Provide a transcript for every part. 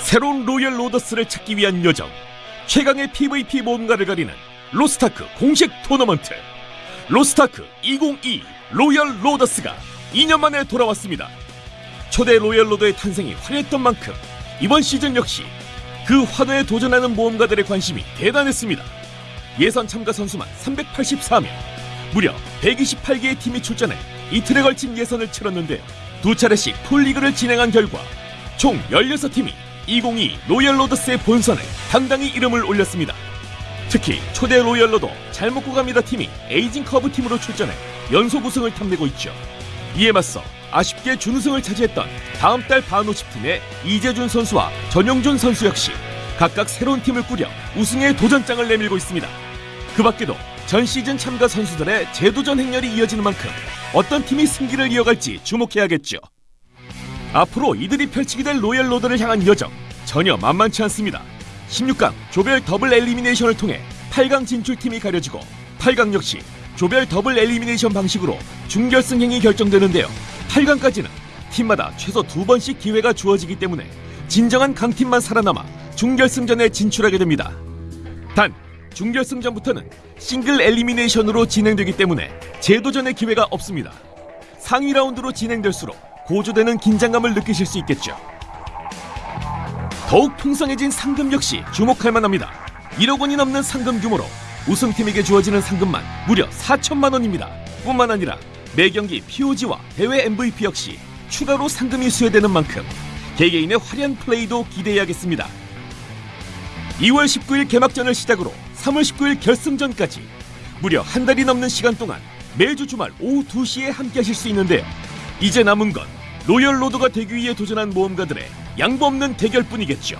새로운 로열 로더스를 찾기 위한 여정. 최강의 PVP 모험가를 가리는 로스타크 공식 토너먼트. 로스타크 2022 로열 로더스가 2년 만에 돌아왔습니다. 초대 로열 로더의 탄생이 화려했던 만큼 이번 시즌 역시 그 환호에 도전하는 모험가들의 관심이 대단했습니다. 예선 참가 선수만 384명 무려 128개의 팀이 출전해 이틀에 걸친 예선을 치렀는데 두 차례씩 풀리그를 진행한 결과 총 16팀이 2022 로열 로더스의 본선에 당당히 이름을 올렸습니다. 특히 초대 로열 로더 잘 먹고 갑니다 팀이 에이징 커브 팀으로 출전해 연속 우승을 탐내고 있죠. 이에 맞서 아쉽게 준우승을 차지했던 다음 달 바노십 팀의 이재준 선수와 전용준 선수 역시 각각 새로운 팀을 꾸려 우승의 도전장을 내밀고 있습니다. 그 밖에도 전 시즌 참가 선수들의 재도전 행렬이 이어지는 만큼 어떤 팀이 승기를 이어갈지 주목해야겠죠. 앞으로 이들이 펼치게 될 로열 로드를 향한 여정 전혀 만만치 않습니다. 16강 조별 double elimination을 통해 8강 진출팀이 가려지고 8강 역시 조별 double elimination 방식으로 준결승행이 결정되는데요. 8강까지는 팀마다 최소 두 번씩 기회가 주어지기 때문에 진정한 강팀만 살아남아 준결승전에 진출하게 됩니다. 단 준결승전부터는 싱글 엘리미네이션으로 진행되기 때문에 재도전의 기회가 없습니다. 상위 라운드로 진행될수록 고조되는 긴장감을 느끼실 수 있겠죠. 더욱 풍성해진 상금 역시 주목할 만합니다. 1억 원이 넘는 상금 규모로 우승팀에게 주어지는 상금만 무려 4천만 원입니다. 뿐만 아니라 매 경기 POG와 대회 MVP 역시 추가로 상금이 수여되는 만큼 개개인의 화려한 플레이도 기대해야겠습니다. 2월 19일 개막전을 시작으로 3월 19일 결승전까지 무려 한 달이 넘는 시간 동안 매주 주말 오후 2시에 함께 하실 수 있는데요. 이제 남은 건 로열 로더가 되기 위해 도전한 모험가들의 양보 없는 대결뿐이겠죠.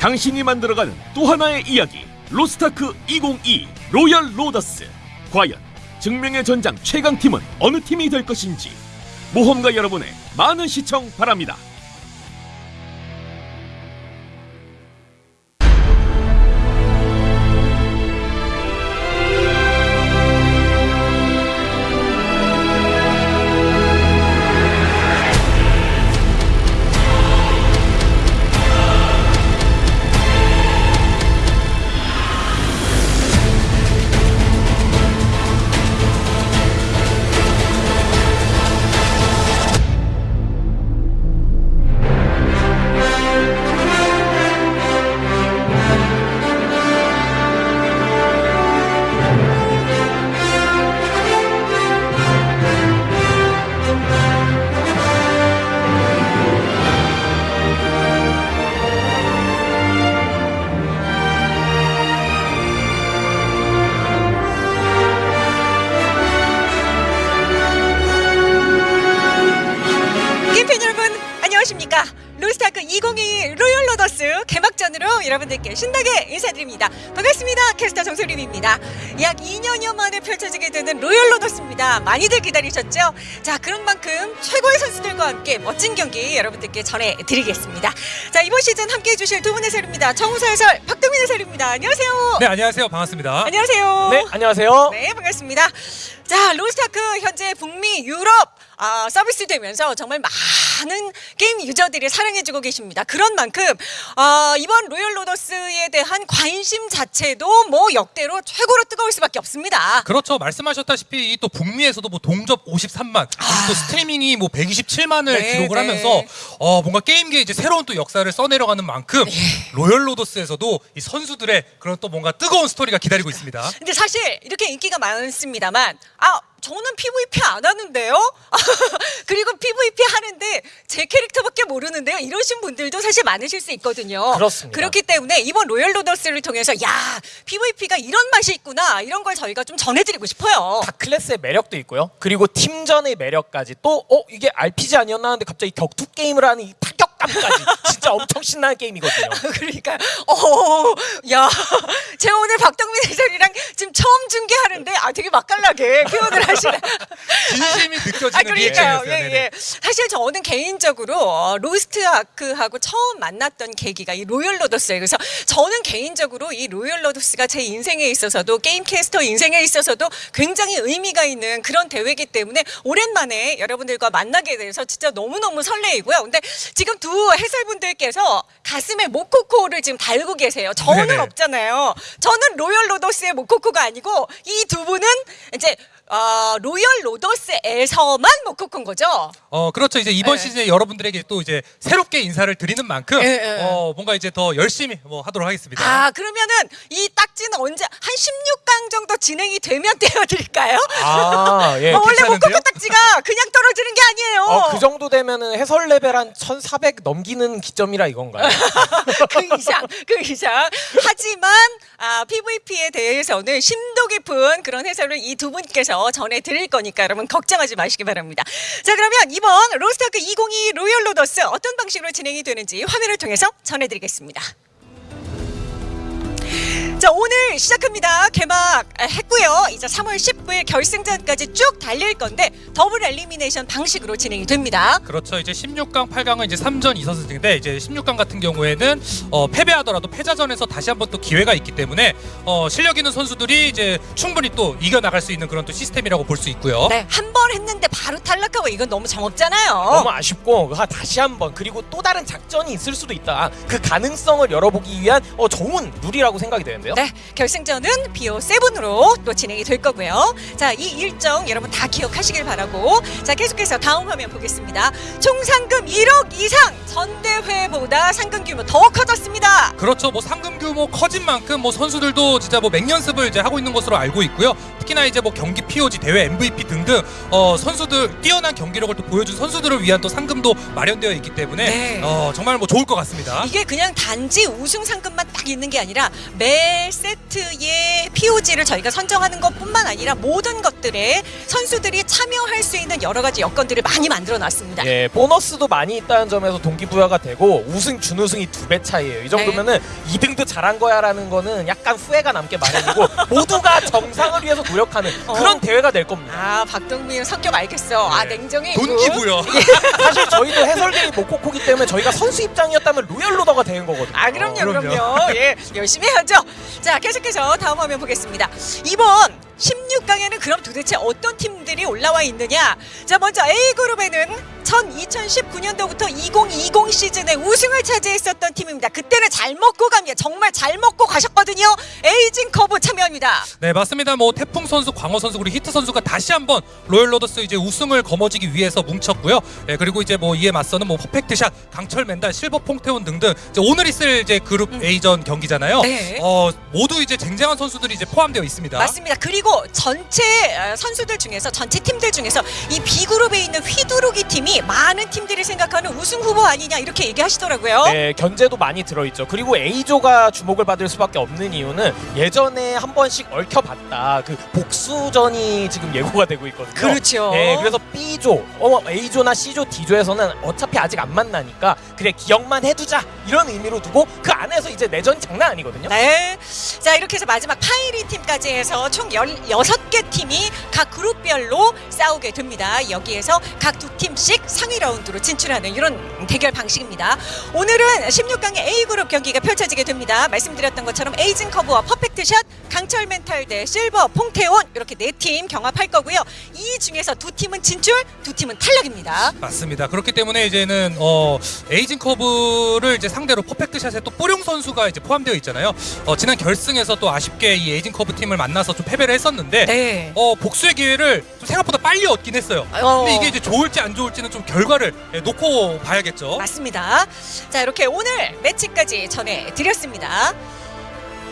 당신이 만들어가는 또 하나의 이야기 로스타크 2022 로열 로더스 과연 증명의 전장 최강팀은 어느 팀이 될 것인지 모험가 여러분의 많은 시청 바랍니다. 여러분들께 신나게 인사드립니다. 반갑습니다. 캐스터 정소림입니다. 약 2년여 만에 펼쳐지게 되는 로열 로더스입니다. 많이들 기다리셨죠? 자 그런 만큼 최고의 선수들과 함께 멋진 경기 여러분들께 전해드리겠습니다. 자 이번 시즌 함께 해 주실 두 분의 해설입니다. 정우서 해설 박동민 해설입니다. 안녕하세요. 네 안녕하세요. 반갑습니다. 안녕하세요. 네, 안녕하세요. 네, 반갑습니다. 자, 로스타크 현재 북미 유럽 아, 서비스 되면서 정말 많은 게임 유저들이 사랑해주고 계십니다. 그런 만큼 아, 이번 로열 로더스에 대한 관심 자체도 뭐 역대로 최고로 뜨거울 수밖에 없습니다. 그렇죠 말씀하셨다시피 이또 북미에서도 뭐 동접 53만 그리고 또 스트리밍이 뭐 127만을 아. 네, 기록을 네. 하면서 어 뭔가 게임계 이제 새로운 또 역사를 써내려가는 만큼 네. 로열 로더스에서도 이 선수들의 그런 또 뭔가 뜨거운 스토리가 기다리고 있습니다. 근데 사실 이렇게 인기가 많습니다만 아 저는 PVP 안 하는데요. 그리고 PVP 하는데 제 캐릭터밖에 모르는데요. 이러신 분들도 사실 많으실 수 있거든요. 그렇습니다. 그렇기 때문에 이번 로열 로더스를 통해서 야 PVP가 이런 맛이 있구나 이런 걸 저희가 좀 전해드리고 싶어요. 각 클래스의 매력도 있고요. 그리고 팀전의 매력까지 또 어 이게 RPG 아니었나 하는데 갑자기 격투 게임을 하는 이 타격 감까지 진짜 엄청 신나는 게임이거든요. 그러니까 어, 야, 제가 오늘 박동민 해설이랑 지금 처음 중계하는데 아 되게 맛깔나게 표현을 하시네. 진심이 느껴지는 아 그러니까요. 리액션이었어요. 예. 예. 사실 저는 개인적으로 어, 로스트 아크하고 처음 만났던 계기가 이 로열 로더스예요. 그래서 저는 개인적으로 이 로열 로더스가 제 인생에 있어서도 게임 캐스터 인생에 있어서도 굉장히 의미가 있는 그런 대회이기 때문에 오랜만에 여러분들과 만나게 돼서 진짜 너무너무 설레이고요. 근데 지금 두 해설분들께서 가슴에 모코코를 지금 달고 계세요. 저는 네네. 없잖아요. 저는 로열 로더스의 모코코가 아니고 이 두 분은 이제 어, 로열 로더스에서만 모코코인 거죠. 어 그렇죠 이제 이번 네. 시즌에 여러분들에게 또 이제 새롭게 인사를 드리는 만큼 예, 예. 어 뭔가 이제 더 열심히 뭐 하도록 하겠습니다. 아 그러면은 이 딱지는 언제 한 16강 정도 진행이 되면 떼어드릴까요? 아, 예. 어, 원래 괜찮은데요? 모코코 딱지가 그냥 떨어지는 게 아니에요. 어, 그 정도 되면은 해설 레벨 한 1400 넘기는 기점이라 이건가요? 그 이상, 그 이상. 하지만 아, PVP에 대해서는 심도 깊은 그런 해설을 이 두 분께서 전해드릴 거니까 여러분 걱정하지 마시기 바랍니다. 자 그러면 이번 로스타크 2022 로열 로더스 어떤 방식으로 진행이 되는지 화면을 통해서 전해드리겠습니다. 자 오늘 시작합니다. 개막 했고요. 이제 3월 19일 결승전까지 쭉 달릴 건데 double elimination 방식으로 진행이 됩니다. 그렇죠. 이제 16강, 8강은 이제 3전 2선승인데 이제 16강 같은 경우에는 어, 패배하더라도 패자전에서 다시 한번 또 기회가 있기 때문에 어, 실력 있는 선수들이 이제 충분히 또 이겨 나갈 수 있는 그런 또 시스템이라고 볼 수 있고요. 네, 한 번 했는데 바로 탈락하고 이건 너무 정없잖아요. 너무 아쉽고 그 다시 한번 그리고 또 다른 작전이 있을 수도 있다. 그 가능성을 열어보기 위한 어, 좋은 룰이라고 생각이 되는데 요. 네, 결승전은 비오 세븐으로 또 진행이 될 거고요. 자, 이 일정 여러분 다 기억하시길 바라고. 자, 계속해서 다음 화면 보겠습니다. 총 상금 1억 이상 전대회보다 상금 규모 더 커졌습니다. 그렇죠. 뭐 상금 규모 커진 만큼 뭐 선수들도 진짜 뭐 맹연습을 이제 하고 있는 것으로 알고 있고요. 특히나 이제 뭐 경기 POG 대회 MVP 등등 어 선수들 뛰어난 경기력을 또 보여준 선수들을 위한 또 상금도 마련되어 있기 때문에 네. 어 정말 뭐 좋을 것 같습니다. 이게 그냥 단지 우승 상금만 딱 있는 게 아니라 매 세트의 POG를 저희가 선정하는 것뿐만 아니라 모든 것들에 선수들이 참여할 수 있는 여러 가지 여건들을 많이 만들어 놨습니다. 예, 보너스도 많이 있다는 점에서 동기부여가 되고 우승 준우승이 두 배 차이예요. 이 정도면은 2등도 잘한 거야라는 거는 약간 후회가 남게 마련이고 모두가 정상을 위해서 노력하는 그런 어. 대회가 될 겁니다. 아, 박동민 성격 알겠어. 아, 냉정해. 있고. 동기부여. 사실 저희도 해설계이 모코코기 때문에 저희가 선수 입장이었다면 로열 로더가 되는 거거든요. 아 그럼요 그럼요. 그럼요 예 열심히 해야죠 자 계속해서 다음 화면 보겠습니다. 이번 16강에는 그럼 도대체 어떤 팀들이 올라와 있느냐 자 먼저 A그룹에는 전 2019년도부터 2020 시즌에 우승을 차지했었던 팀입니다 그때는 잘 먹고 갑니다 정말 잘 먹고 가셨거든요 에이징 커브 참여합니다 네 맞습니다. 뭐 태풍 선수, 광어 선수 그리고 히트 선수가 다시 한번 로열 로더스 이제 우승을 거머쥐기 위해서 뭉쳤고요. 네, 그리고 이제 뭐 이에 맞서는 뭐 퍼펙트샷, 강철 맨달, 실버 퐁테온 등등 오늘 있을 이제 그룹 A전 경기잖아요. 네. 어 모두 이제 쟁쟁한 선수들이 이제 포함되어 있습니다. 맞습니다. 그리고 전체 어, 선수들 중에서 전체 팀들 중에서 이 B그룹에 있는 휘두르기 팀이 많은 팀들이 생각하는 우승 후보 아니냐 이렇게 얘기하시더라고요. 네, 견제도 많이 들어있죠. 그리고 A조가 주목을 받을 수밖에 없는 이유는 예전에 한 번씩 얽혀봤다. 그 복수전이 지금 예고가 되고 있거든요. 그렇죠. 네, 그래서 B조, 어, A조나 C조, D조에서는 어차피 아직 안 만나니까 그래 기억만 해두자 이런 의미로 두고 그 안에서 이제 내전이 장난 아니거든요. 네. 자, 이렇게 해서 마지막 파이리 팀까지 해서 총 16개 팀이 각 그룹별로 싸우게 됩니다. 여기에서 각 두 팀씩 상위 라운드로 진출하는 이런 대결 방식입니다. 오늘은 16강의 A그룹 경기가 펼쳐지게 됩니다. 말씀드렸던 것처럼 에이징 커브와 퍼펙트 샷, 강철 멘탈 대 실버, 퐁테온 이렇게 네 팀 경합할 거고요. 이 중에서 두 팀은 진출, 두 팀은 탈락입니다. 맞습니다. 그렇기 때문에 이제는 어 에이징 커브를 이제 상대로 퍼펙트 샷에 또 뿌룡 선수가 이제 포함되어 있잖아요. 어 지난 결승에서 또 아쉽게 이 에이징 커브 팀을 만나서 좀 패배를 했 었는데 네. 어 복수의 기회를 좀 생각보다 빨리 얻긴 했어요. 어. 근데 이게 이제 좋을지 안 좋을지는 좀 결과를 예, 놓고 봐야겠죠. 맞습니다. 자 이렇게 오늘 매치까지 전해드렸습니다.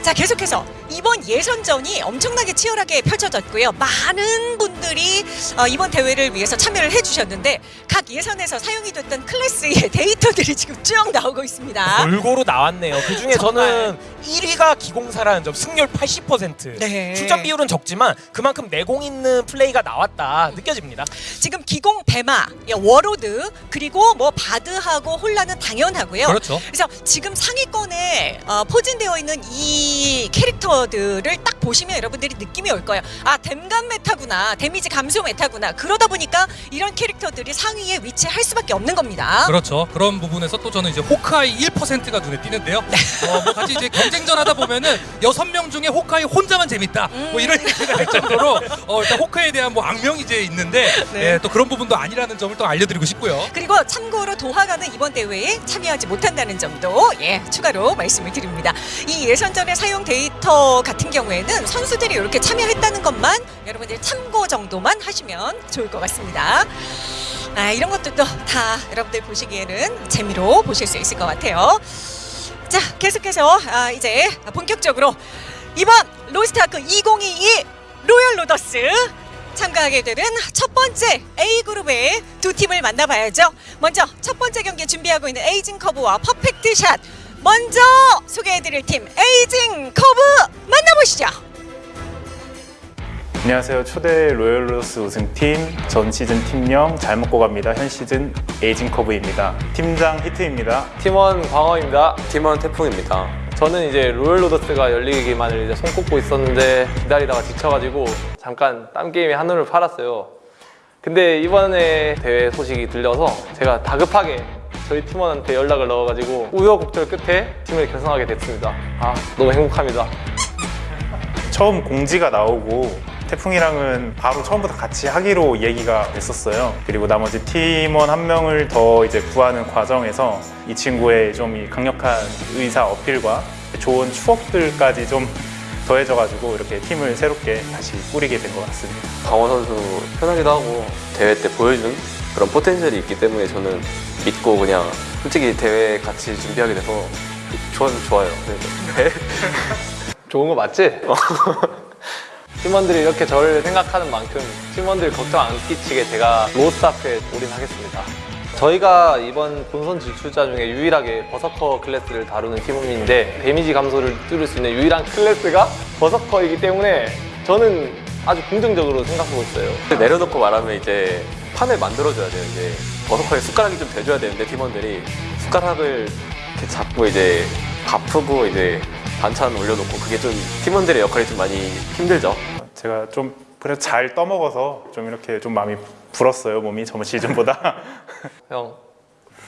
자 계속해서 이번 예선전이 엄청나게 치열하게 펼쳐졌고요. 많은 분들이 어, 이번 대회를 위해서 참여를 해주셨는데 각 예선에서 사용이 됐던 클래스의 데이터들이 지금 쭉 나오고 있습니다. 골고루 나왔네요. 그 중에 정말. 저는 1위가 기공사라는 점, 승률 80%. 네. 출전 비율은 적지만 그만큼 내공 있는 플레이가 나왔다 느껴집니다. 지금 기공 배마, 예, 워로드 그리고 뭐 바드하고 홀나는 당연하고요. 그렇죠. 그래서 지금 상위권에 어, 포진되어 있는 이 캐릭터들을 딱 보시면 여러분들이 느낌이 올 거예요. 아 댐감 meta구나, 데미지 감소 meta구나. 그러다 보니까 이런 캐릭터들이 상위에 위치할 수밖에 없는 겁니다. 그렇죠. 그런 부분에서 또 저는 이제 호크아이 1%가 눈에 띄는데요. 어, 뭐 같이 이제 경쟁전 하다 보면은 여섯 명 중에 호크아이 혼자만 재밌다. 뭐 이런 얘기가 될 정도로 어, 일단 호크아이에 대한 뭐 악명이 이제 있는데 네. 예, 또 그런 부분도 아니라는 점을 또 알려드리고 싶고요. 그리고 참고로 도하가는 이번 대회에 참여하지 못한다는 점도 예 추가로 말씀을 드립니다. 이 예선전의 사용 데이터 같은 경우에는 선수들이 이렇게 참여했다는 것만 여러분들 참고 정도만 하시면 좋을 것 같습니다. 아 이런 것들도 다 여러분들 보시기에는 재미로 보실 수 있을 것 같아요. 자 계속해서 아, 이제 본격적으로 이번 로스트아크 2022 로열 로더스 참가하게 되는 첫 번째 A 그룹의 두 팀을 만나봐야죠. 먼저 첫 번째 경기 준비하고 있는 에이징 커브와 퍼펙트 샷. 먼저 소개해드릴 팀 에이징 커브 만나보시죠. 안녕하세요. 초대 로열로더스 우승팀 전 시즌 팀명 잘 먹고 갑니다. 현 시즌 에이징 커브입니다. 팀장 히트입니다. 팀원 광어입니다. 팀원 태풍입니다. 저는 이제 로열로더스가 열리기만을 이제 손꼽고 있었는데 기다리다가 지쳐가지고 잠깐 딴 게임에 한눈을 팔았어요. 근데 이번에 대회 소식이 들려서 제가 다급하게 저희 팀원한테 연락을 넣어가지고 우여곡절 끝에 팀을 결성하게 됐습니다. 아 너무 행복합니다. 처음 공지가 나오고 태풍이랑은 바로 처음부터 같이 하기로 얘기가 됐었어요. 그리고 나머지 팀원 한 명을 더 이제 구하는 과정에서 이 친구의 좀 이 강력한 의사 어필과 좋은 추억들까지 좀 더해져가지고 이렇게 팀을 새롭게 다시 꾸리게 된 것 같습니다. 강원 선수 편하기도 하고 대회 때 보여준 그런 포텐셜이 있기 때문에 저는 믿고 그냥 솔직히 대회 같이 준비하게 돼서 좋아 좋아요. 네. 좋은 거 맞지? 팀원들이 이렇게 저를 생각하는 만큼 팀원들 걱정 안 끼치게 제가 로스트아크에 올인하겠습니다. 저희가 이번 본선 진출자 중에 유일하게 버서커 클래스를 다루는 팀인데 데미지 감소를 뚫을 수 있는 유일한 클래스가 버서커이기 때문에 저는 아주 긍정적으로 생각하고 있어요. 내려놓고 말하면 이제 판을 만들어줘야 돼요. 이제 버서커에 숟가락이 좀 대줘야 되는데 팀원들이 숟가락을 이렇게 잡고 이제 바쁘고 이제 반찬 올려놓고 그게 좀 팀원들의 역할이 좀 많이 힘들죠. 제가 좀 그래도 잘 떠먹어서 좀 이렇게 좀 마음이 불었어요 몸이 저번 시즌보다 형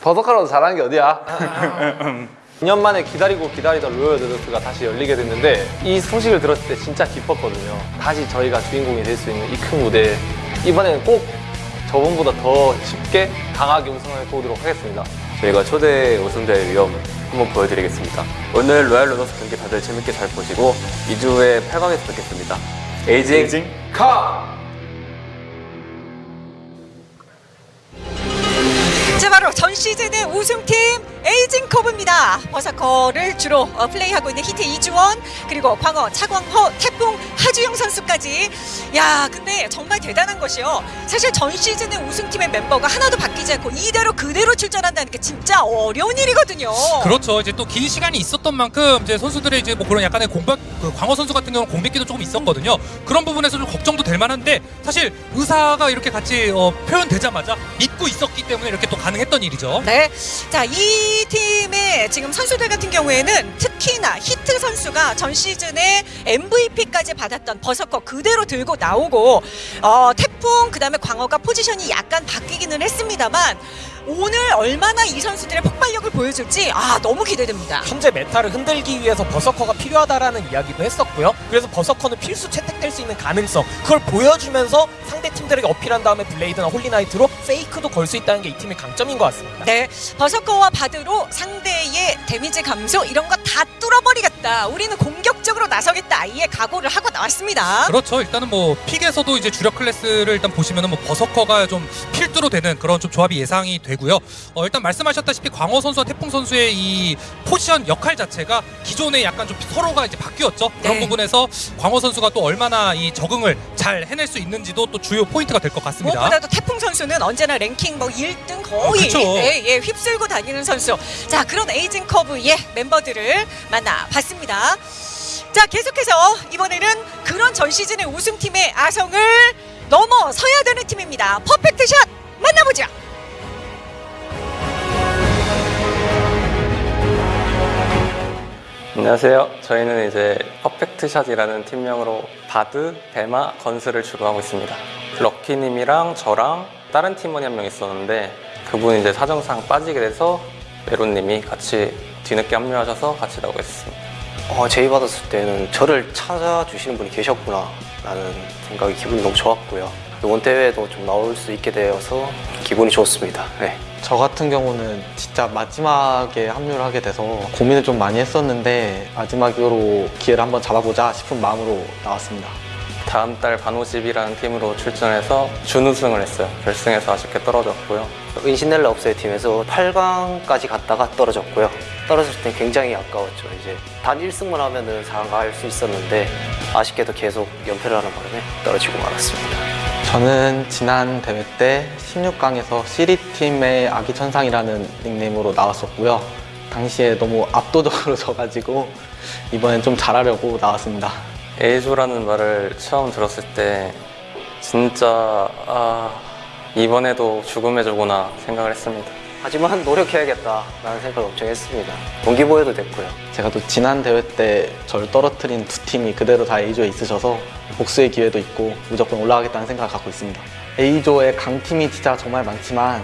버서커라도 잘하는 게 어디야? 2년 만에 기다리고 기다리던 로열 드러스가 다시 열리게 됐는데 이 소식을 들었을 때 진짜 기뻤거든요. 다시 저희가 주인공이 될 수 있는 이 큰 무대 이번에는 꼭 저번보다 더 쉽게 강하게 우승을 보도록 하겠습니다. 저희가 초대 우승자의 위엄 한번 보여드리겠습니다. 오늘 로열 로더스 경기 다들 재밌게 잘 보시고 2주에 8강에서 뵙겠습니다. 에이징, 에이징 카! 자 바로 전 시즌의 우승팀 에이징 커브입니다. 버서커를 주로 어, 플레이하고 있는 히트 이주원 그리고 광어 차광호 태풍 하주영 선수까지 야 근데 정말 대단한 것이요. 사실 전 시즌의 우승팀의 멤버가 하나도 바뀌지 않고 이대로 그대로 출전한다는 게 진짜 어려운 일이거든요. 그렇죠. 이제 또 긴 시간이 있었던 만큼 이제 선수들의 이제 뭐 그런 약간의 공백, 그 광호 선수 같은 경우는 공백기도 조금 있었거든요. 그런 부분에서 좀 걱정도 될 만한데 사실 의사가 이렇게 같이 어, 표현되자마자 믿고 있었기 때문에 이렇게 또 가능했던 일이죠. 네. 자, 이 팀의 지금 선수들 같은 경우에는 특히나 히트 선수가 전 시즌에 MVP까지 받았던 버서커 그대로 들고 나오고 어, 태풍 그다음에 광어가 포지션이 약간 바뀌기는 했습니다만 오늘 얼마나 이 선수들의 폭발력을 보여줄지 아 너무 기대됩니다. 현재 meta를 흔들기 위해서 버서커가 필요하다라는 이야기도 했었고요. 그래서 버서커는 필수 채택될 수 있는 가능성 그걸 보여주면서 상대 팀들에게 어필한 다음에 블레이드나 홀리나이트로 fake도 걸 수 있다는 게 이 팀의 강점인 것 같습니다. 네, 버서커와 바드로 상대의 데미지 감소 이런 거 다 뚫어버리겠다. 우리는 공격적으로 나서겠다. 이에 각오를 하고 나왔습니다. 그렇죠. 일단은 뭐 pick에서도 이제 주력 클래스를 일단 보시면은 뭐 버서커가 좀 필두로 되는 그런 좀 조합이 예상이 되 고요. 어, 일단 말씀하셨다시피 광어 선수와 태풍 선수의 이 포지션 역할 자체가 기존에 약간 좀 서로가 이제 바뀌었죠. 그런 네. 부분에서 광어 선수가 또 얼마나 이 적응을 잘 해낼 수 있는지도 또 주요 포인트가 될 것 같습니다. 무엇보다도 태풍 선수는 언제나 랭킹 뭐 1등 거의 어. 예, 예, 휩쓸고 다니는 선수. 자, 그런 에이징 커브의 멤버들을 만나봤습니다. 자, 계속해서 이번에는 그런 전 시즌의 우승팀의 아성을 넘어서야 되는 팀입니다. 퍼펙트 샷 만나보죠. 안녕하세요. 저희는 이제 퍼펙트샷이라는 팀명으로 바드, 베마, 건스를 주로 하고 있습니다. 럭키님이랑 저랑 다른 팀원이 한 명 있었는데 그분 이제 사정상 빠지게 돼서 메론님이 같이 뒤늦게 합류하셔서 같이 나오게 됐습니다. 어, 제의 받았을 때는 저를 찾아주시는 분이 계셨구나 라는 생각이 기분이 너무 좋았고요. 이번 대회에도 좀 나올 수 있게 되어서 기분이 좋습니다. 네. 저 같은 경우는 진짜 마지막에 합류를 하게 돼서 고민을 좀 많이 했었는데 마지막으로 기회를 한번 잡아보자 싶은 마음으로 나왔습니다. 다음 달 반오십이라는 팀으로 출전해서 준우승을 했어요. 결승에서 아쉽게 떨어졌고요. 은신넬라 업소의 팀에서 8강까지 갔다가 떨어졌고요. 떨어졌을 때 굉장히 아까웠죠. 이제 단 1승만 하면 은 4강 갈 수 있었는데 아쉽게도 계속 연패를 하는 바람에 떨어지고 말았습니다. 저는 지난 대회 때 16강에서 시리팀의 아기천상이라는 닉네임으로 나왔었고요. 당시에 너무 압도적으로 져가지고 이번엔 좀 잘하려고 나왔습니다. 에이조라는 말을 처음 들었을 때 진짜 아 이번에도 죽음의 조구나 생각을 했습니다. 하지만 노력해야겠다라는 생각을 엄청 했습니다. 동기부여도 됐고요. 제가 또 지난 대회 때 저를 떨어뜨린 두 팀이 그대로 다 A조에 있으셔서 복수의 기회도 있고 무조건 올라가겠다는 생각을 갖고 있습니다. A조의 강팀이 진짜 정말 많지만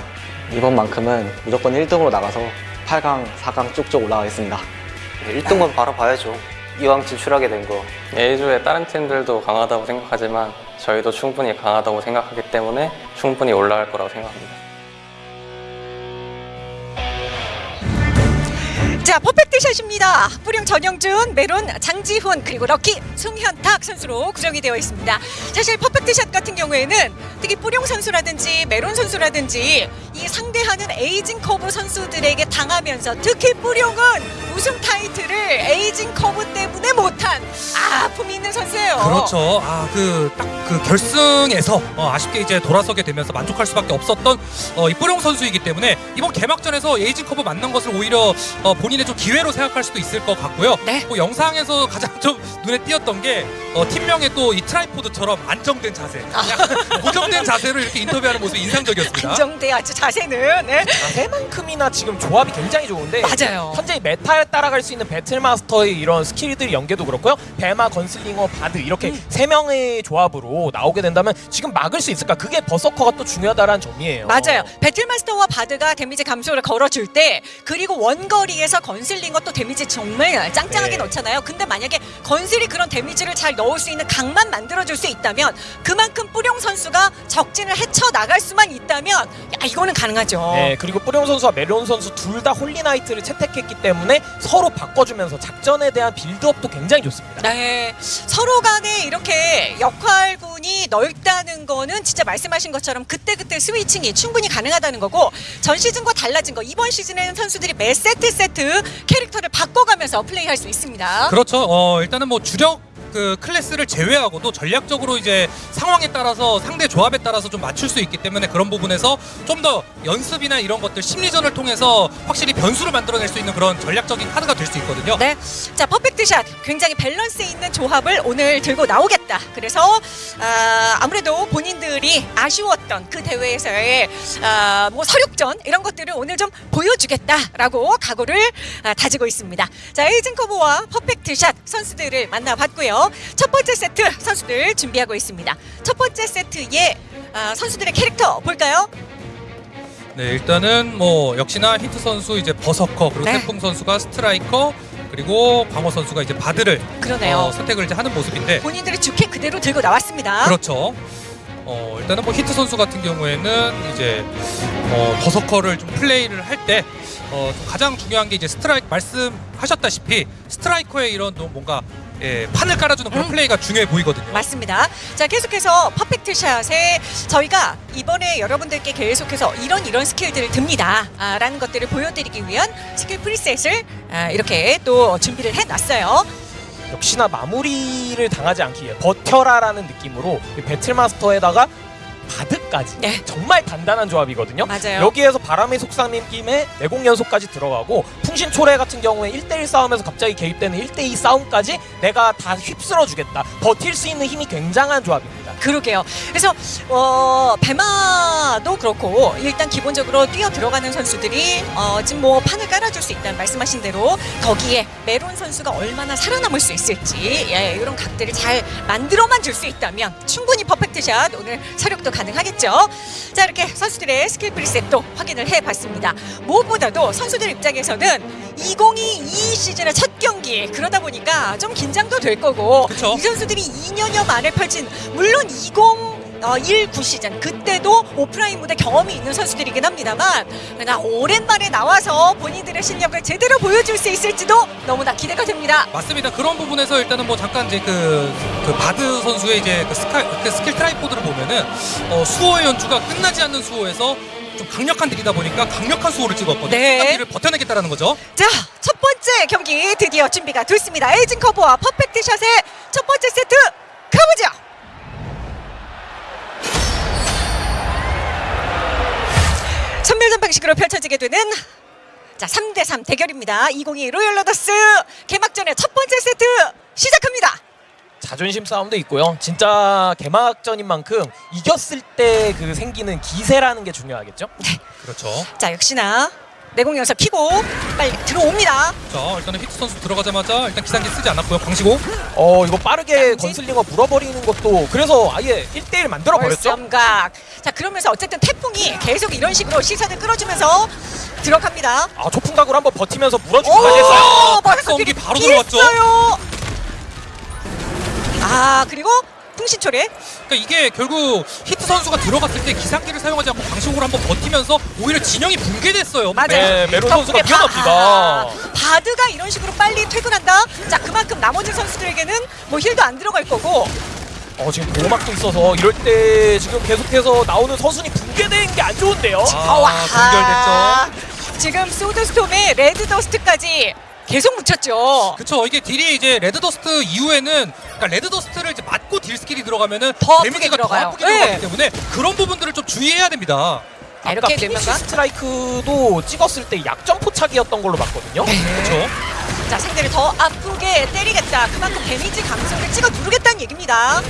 이번만큼은 무조건 1등으로 나가서 8강, 4강 쭉쭉 올라가겠습니다. 1등만 바라봐야죠. 이왕 진출하게 된 거. A조의 다른 팀들도 강하다고 생각하지만 저희도 충분히 강하다고 생각하기 때문에 충분히 올라갈 거라고 생각합니다. 자, 퍼펙트 샷입니다. 뿌령 전영준, 메론 장지훈, 그리고 럭키 송현탁 선수로 구성이 되어 있습니다. 사실 퍼펙트 샷 같은 경우에는 특히 뿌령 선수라든지 메론 선수라든지 이 상대하는 에이징 커브 선수들에게 당하면서 특히 뿌령은 우승 타이틀을 에이징 커브 때문에 못한 아픔이 있는 선수예요. 그렇죠. 아 그딱그 결승에서 어, 아쉽게 이제 돌아서게 되면서 만족할 수밖에 없었던 어, 이 뿌룡 선수이기 때문에 이번 개막전에서 에이징 커브 만난 것을 오히려 어, 본인의 좀 기회로 생각할 수도 있을 것 같고요. 네. 뭐 영상에서 가장 좀 눈에 띄었던 게 어, 팀명에 또 이 트라이포드처럼 안정된 자세, 그냥 고정된 자세로 이렇게 인터뷰하는 모습이 인상적이었습니다. 안정돼 아주 자세는 네. 자세만큼이나 지금 조합이 굉장히 좋은데 맞아요. 현재 meta에 따라갈 수 있는 배틀마스터의 이런 스킬들 연계도 그렇고요. 배마, 건슬링어, 바드 이렇게 음. 세 명의 조합으로 나오게 된다면 지금 막을 수 있을까? 그게 버서커가 또 중요하다라는 점이에요. 맞아요. 배틀마스터와 바드가 데미지 감소를 걸어줄 때 그리고 원거리에서 건슬링어 또 데미지 정말 짱짱하게 네. 넣잖아요. 근데 만약에 건슬이 그런 데미지를 잘 넣을 수 있는 각만 만들어줄 수 있다면 그만큼 뿌룡 선수가 적진을 헤쳐 나갈 수만 있다면 야 이거는 가능하죠. 네, 그리고 뿌령 선수와 메론 선수 둘 다 홀리나이트를 채택했기 때문에 서로 바꿔주면서 작전에 대한 build-up도 굉장히 좋습니다. 네, 서로 간에 이렇게 역할군이 넓다는 거는 진짜 말씀하신 것처럼 그때그때 switching이 충분히 가능하다는 거고 전 시즌과 달라진 거 이번 시즌에는 선수들이 매 세트 세트 캐릭터를 바꿔가면서 플레이할 수 있습니다. 그렇죠. 어, 일단은 뭐 주력 그 클래스를 제외하고도 전략적으로 이제 상황에 따라서 상대 조합에 따라서 좀 맞출 수 있기 때문에 그런 부분에서 좀 더 연습이나 이런 것들 심리전을 통해서 확실히 변수를 만들어낼 수 있는 그런 전략적인 카드가 될 수 있거든요. 네, 자 퍼펙트 샷 굉장히 밸런스 있는 조합을 오늘 들고 나오겠다. 그래서 아, 아무래도 본인들이 아쉬웠던 그 대회에서의 아, 뭐 설욕전 이런 것들을 오늘 좀 보여주겠다라고 각오를 아, 다지고 있습니다. 자 에이징 커브와 퍼펙트 샷 선수들을 만나봤고요. 첫 번째 세트 선수들 준비하고 있습니다. 첫 번째 세트의 아, 선수들의 캐릭터 볼까요? 네, 일단은 뭐 역시나 히트 선수 이제 버서커 그리고 네. 태풍 선수가 스트라이커 그리고 광호 선수가 이제 바드를 그러네요. 어, 선택을 이제 하는 모습인데 본인들의 주캐 그대로 들고 나왔습니다. 그렇죠. 어, 일단은 뭐 히트 선수 같은 경우에는 이제 어, 버서커를 좀 플레이를 할때 어, 좀 가장 중요한 게 이제 스트라이크 말씀하셨다시피 스트라이커의 이런 또 뭔가 예, 판을 깔아주는 그런 음. 플레이가 중요해 보이거든요. 맞습니다. 자 계속해서 퍼펙트 샷에 저희가 이번에 여러분들께 계속해서 이런 이런 스킬들을 듭니다. 아, 라는 것들을 보여드리기 위한 스킬 preset을 아, 이렇게 또 준비를 해놨어요. 역시나 마무리를 당하지 않기 위해 버텨라라는 느낌으로 이 배틀마스터에다가 바드 연속까지 네. 정말 단단한 조합이거든요. 맞아요. 여기에서 바람의 속삭임 김에 내공 연속까지 들어가고 풍신 초래 같은 경우에 1대1 싸움에서 갑자기 개입되는 1대2 싸움까지 내가 다 휩쓸어 주겠다. 버틸 수 있는 힘이 굉장한 조합입니다. 그러게요. 그래서 어, 배마도 그렇고 일단 기본적으로 뛰어 들어가는 선수들이 어, 지금 뭐 판을 깔아줄 수 있다는 말씀하신 대로 거기에 메론 선수가 얼마나 살아남을 수 있을지 예, 이런 각들을 잘 만들어만 줄 수 있다면 충분히 퍼펙트샷 오늘 설욕도 가능하겠 죠. 자 이렇게 선수들의 스킬 preset도 확인을 해봤습니다. 무엇보다도 선수들 입장에서는 2022 시즌의 첫 경기 그러다 보니까 좀 긴장도 될 거고 그쵸. 이 선수들이 2년여 만에 펼친 물론 20 어, 19 시즌 그때도 오프라인 무대 경험이 있는 선수들이긴 합니다만 그러나 오랜만에 나와서 본인들의 실력을 제대로 보여줄 수 있을지도 너무나 기대가 됩니다. 맞습니다. 그런 부분에서 일단은 뭐 잠깐 이제 그, 그 바드 선수의 이제 그, 스카, 그 스킬 tripod를 보면은 어, 수호의 연주가 끝나지 않는 수호에서 좀 강력한 딜이다 보니까 강력한 수호를 찍었거든요. 네. 딜을 버텨내겠다라는 거죠. 자, 첫 번째 경기 드디어 준비가 됐습니다. 에이징 커브와 퍼펙트 샷의 첫 번째 세트 가보죠. 선멸전 방식으로 펼쳐지게 되는 자 3대3 대결입니다. 2022 로열 로더스 개막전의 첫 번째 세트 시작합니다. 자존심 싸움도 있고요. 진짜 개막전인 만큼 이겼을 때 그 생기는 기세라는 게 중요하겠죠. 그렇죠. 자 역시나 내공연소 키고 빨리 들어옵니다. 자, 일단은 히트 선수 들어가자마자 일단 기상기 쓰지 않았고요. 광시고. 어 이거 빠르게 자, 건슬링어 물어버리는 것도 그래서 아예 1대1 만들어 버렸죠. 월섬각. 자 그러면서 어쨌든 태풍이 계속 이런 식으로 시선을 끌어주면서 들어갑니다. 아 초풍각으로 한번 버티면서 물어주기까지 했어요. 오, 박성기 바로 들어갔죠. 아 그리고 풍신초래. 그러니까 이게 결국 히트 선수가 들어갔을 때 기상기를 사용하지 않고 광시고를 한번 버티면서 오히려 진영이 붕괴됐어요. 맞아요. 네, 메론 선수가 덕분에 바- 위험합니다. 아, 바드가 이런 식으로 빨리 퇴근한다. 자 그만큼 나머지 선수들에게는 뭐 힐도 안 들어갈 거고. 어 지금 보호막도 있어서 이럴 때 지금 계속해서 나오는 선순이 붕괴되는 게안 좋은데요. 아, 분결됐죠. 지금 소드스톰에 레드 더스트까지 계속 묻혔죠. 그쵸 이게 딜이 이제 레드더스트 이후에는 그러니까 레드더스트를 이제 맞고 딜 스킬이 들어가면은 더 데미지가 들어가요. 더 아프게 네. 들어가기 때문에 그런 부분들을 좀 주의해야 됩니다. 자, 이렇게 아까 피니시 스트라이크도 찍었을 때 약점 포착이었던 걸로 봤거든요. 그렇죠. 자 상대를 더 아프게 때리겠다. 그만큼 데미지 감소를 찍어 누르겠다는 얘기입니다.